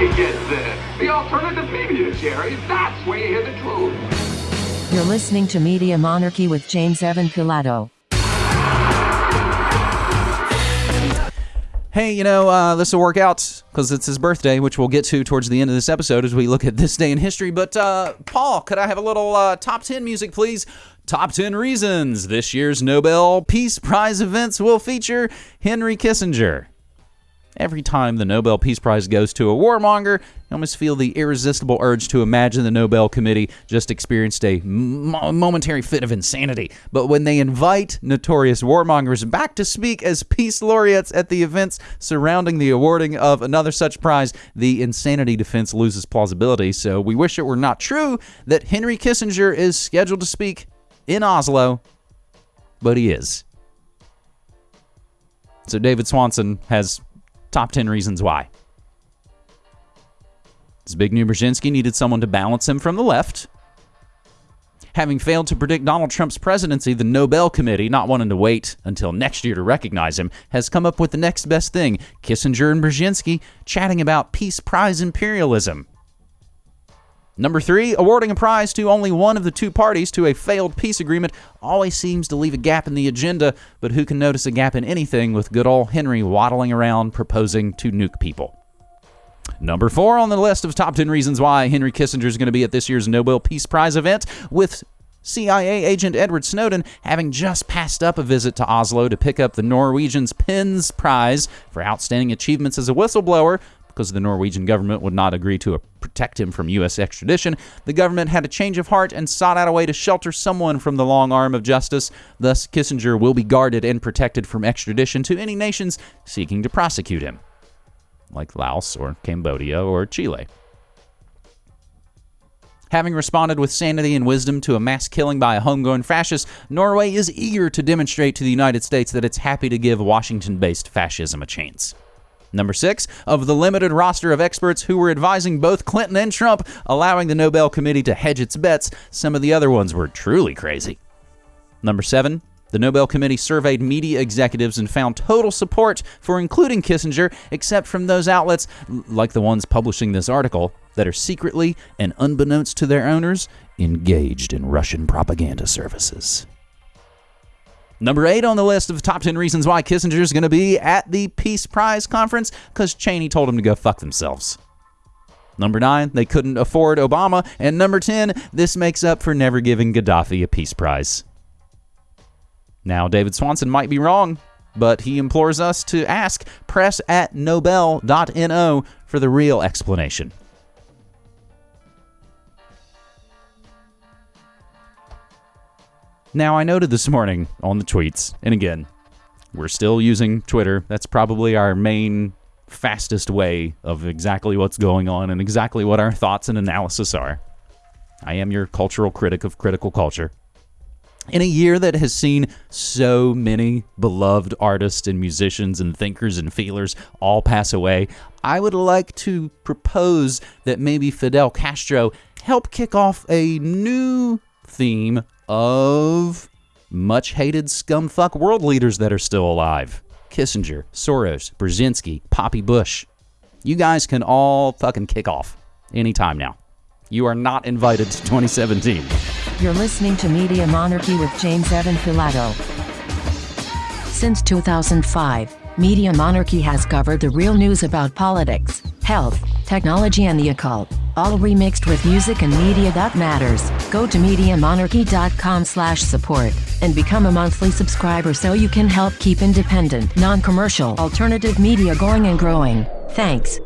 you get this. The alternative media, Jerry. That's where you hear the truth. You're listening to Media Monarchy with James Evan Pilato. Hey, you know, uh, this will work out because it's his birthday, which we'll get to towards the end of this episode as we look at this day in history. But, uh, Paul, could I have a little uh, top 10 music, please? Top 10 reasons this year's Nobel Peace Prize events will feature Henry Kissinger. Every time the Nobel Peace Prize goes to a warmonger, I almost feel the irresistible urge to imagine the Nobel Committee just experienced a mo- momentary fit of insanity. But when they invite notorious warmongers back to speak as peace laureates at the events surrounding the awarding of another such prize, the insanity defense loses plausibility. So we wish it were not true that Henry Kissinger is scheduled to speak in Oslo, but he is. So David Swanson has top 10 reasons why. Zbigniew Brzezinski needed someone to balance him from the left. Having failed to predict Donald Trump's presidency, the Nobel Committee, not wanting to wait until next year to recognize him, has come up with the next best thing Kissinger and Brzezinski chatting about Peace Prize imperialism. Number three, awarding a prize to only one of the two parties to a failed peace agreement always seems to leave a gap in the agenda, but who can notice a gap in anything with good old Henry waddling around proposing to nuke people? Number four on the list of top 10 reasons why Henry Kissinger is going to be at this year's Nobel Peace Prize event, with CIA agent Edward Snowden having just passed up a visit to Oslo to pick up the Norwegian's PENS Prize for outstanding achievements as a whistleblower, because the Norwegian government would not agree to uh, protect him from U.S. extradition, the government had a change of heart and sought out a way to shelter someone from the long arm of justice. Thus, Kissinger will be guarded and protected from extradition to any nations seeking to prosecute him, like Laos or Cambodia or Chile. Having responded with sanity and wisdom to a mass killing by a homegrown fascist, Norway is eager to demonstrate to the United States that it's happy to give Washington based fascism a chance. Number six, of the limited roster of experts who were advising both Clinton and Trump, allowing the Nobel Committee to hedge its bets, some of the other ones were truly crazy. Number seven, the Nobel Committee surveyed media executives and found total support for including Kissinger, except from those outlets, like the ones publishing this article, that are secretly and unbeknownst to their owners, engaged in Russian propaganda services. Number eight on the list of top 10 reasons why Kissinger is going to be at the Peace Prize conference because Cheney told him to go fuck themselves. Number nine, they couldn't afford Obama. And number 10, this makes up for never giving Gaddafi a Peace Prize. Now, David Swanson might be wrong, but he implores us to ask press at nobel.no for the real explanation. Now, I noted this morning on the tweets, and again, we're still using Twitter. That's probably our main, fastest way of exactly what's going on and exactly what our thoughts and analysis are. I am your cultural critic of critical culture. In a year that has seen so many beloved artists and musicians and thinkers and feelers all pass away, I would like to propose that maybe Fidel Castro help kick off a new theme of much hated scumfuck world leaders that are still alive Kissinger, Soros, Brzezinski, Poppy Bush. You guys can all fucking kick off anytime now. You are not invited to 2017. You're listening to Media Monarchy with James Evan Pilato. Since 2005, Media Monarchy has covered the real news about politics, health, technology, and the occult, all remixed with music and media that matters. Go to MediaMonarchy.com slash support and become a monthly subscriber so you can help keep independent, non-commercial, alternative media going and growing. Thanks.